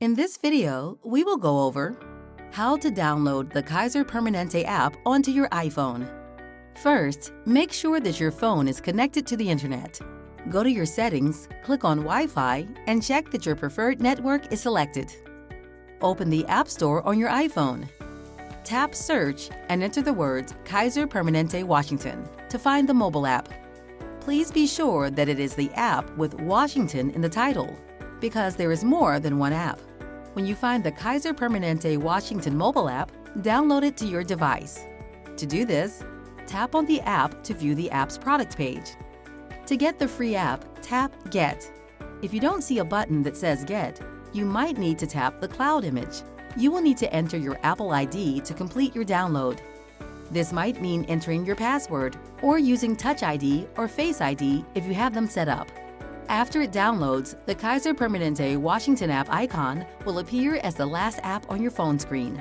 In this video, we will go over how to download the Kaiser Permanente app onto your iPhone. First, make sure that your phone is connected to the internet. Go to your settings, click on Wi-Fi, and check that your preferred network is selected. Open the App Store on your iPhone. Tap Search and enter the words Kaiser Permanente Washington to find the mobile app. Please be sure that it is the app with Washington in the title, because there is more than one app. When you find the Kaiser Permanente Washington mobile app, download it to your device. To do this, tap on the app to view the app's product page. To get the free app, tap Get. If you don't see a button that says Get, you might need to tap the cloud image. You will need to enter your Apple ID to complete your download. This might mean entering your password or using Touch ID or Face ID if you have them set up. After it downloads, the Kaiser Permanente Washington app icon will appear as the last app on your phone screen.